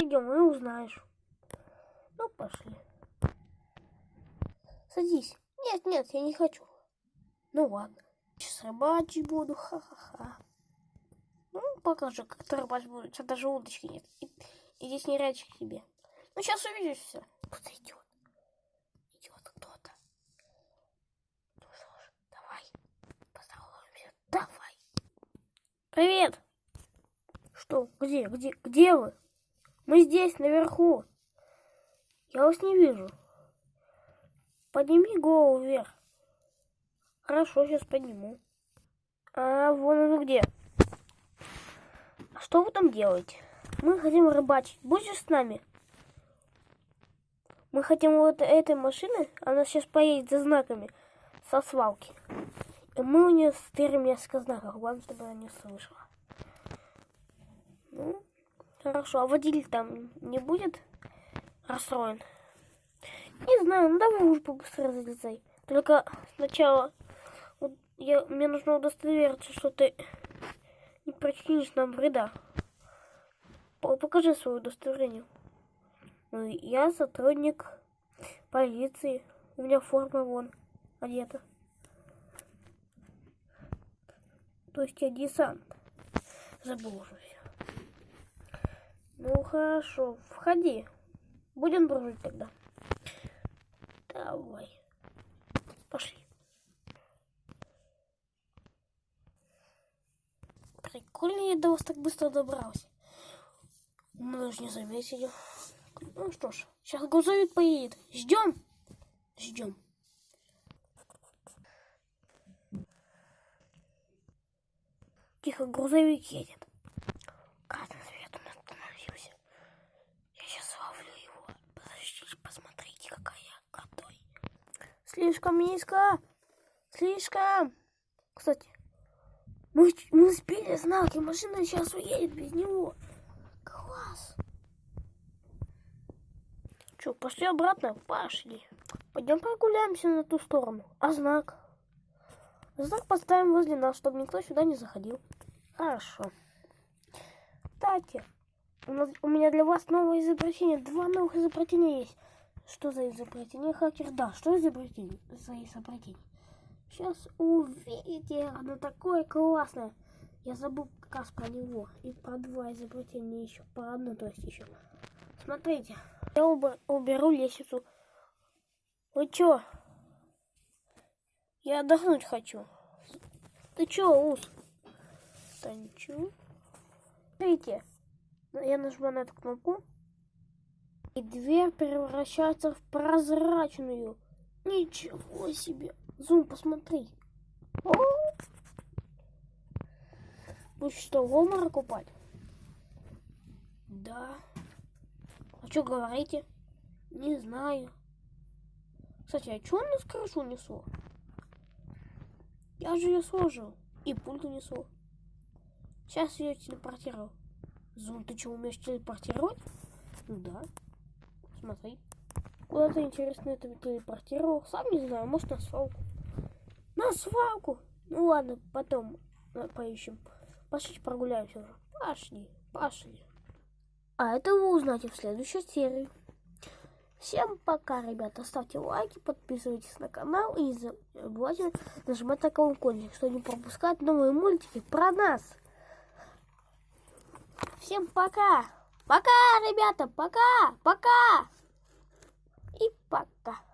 Идем и узнаешь. Ну, пошли. Садись. Нет, нет, я не хочу. Ну ладно. Сейчас рыбачить буду, ха-ха-ха. Ну, покажу, как ты рыбачить будешь. Сейчас даже удочки нет. И- Иди с нерядчик к тебе. Ну, сейчас увидишь все. Кто-то идет. Идет кто-то. Ну что ж, давай. Поздороваемся. Давай. Привет. Что? Где? Где? Где вы? Мы здесь, наверху. Я вас не вижу. Подними голову вверх. Хорошо, сейчас подниму. А вон оно где. А что вы там делаете? Мы хотим рыбачить. Будешь с нами? Мы хотим вот этой машины. Она сейчас поедет за знаками со свалки. Мы у нее стырим несколько знаков. Главное, чтобы она не слышала. Ну, хорошо. А водитель там не будет расстроен? Не знаю, ну давай уже побыстрее залезай. Только сначала я, мне нужно удостовериться, что ты не причинишь нам вреда. По- Покажи свое удостоверение. Ну, я сотрудник полиции. У меня форма вон одета. То есть я десант. Забыл уже все. Ну хорошо, входи. Будем дружить тогда. Давай. Пошли. Прикольно я до вас так быстро добрался. Мы даже не заметили. Ну что ж, сейчас грузовик поедет. Ждем? Ждем. Тихо, грузовик едет. Красный свет он остановился. Я сейчас ловлю его. Подождите, посмотрите, какая я крутой. Слишком низко. Слишком. Кстати, мы, мы сбили знак, и машина сейчас уедет без него. Класс. Че, пошли обратно? Пошли. Пойдем прогуляемся на ту сторону. А знак? Знак поставим возле нас, чтобы никто сюда не заходил. Хорошо. Кстати, у, нас, у меня для вас новое изобретение. Два новых изобретения есть. Что за изобретение, хакер? Да, что изобретение? за изобретение? Сейчас увидите, оно такое классное. Я забыл как раз про него. И про два изобретения еще. Про одно, то есть еще. Смотрите. Я уб- уберу лестницу. Вы чё? Я отдохнуть хочу. Ты чё, Ус? Танчу. Смотрите. Я нажму на эту кнопку. И дверь превращается в прозрачную. Ничего себе. Зум, посмотри. О! Будешь что, в обморок упать? Да. А что говорите? Не знаю. Кстати, а что он нас крышу несло? Я же ее сложил. И пульт унесло. Сейчас ее телепортировал. Зум, ты что, умеешь телепортировать? Ну да. Смотри. Куда ты, интересно, это телепортировал? Сам не знаю, может на свалку. На свалку! Ну ладно, потом э, поищем. Пошли прогуляемся уже. Пошли, пошли. А это вы узнаете в следующей серии. Всем пока, ребята. Ставьте лайки, подписывайтесь на канал и забывайте нажимать на колокольчик, чтобы не пропускать новые мультики про нас. Всем пока. Пока, ребята, пока, пока. И пока.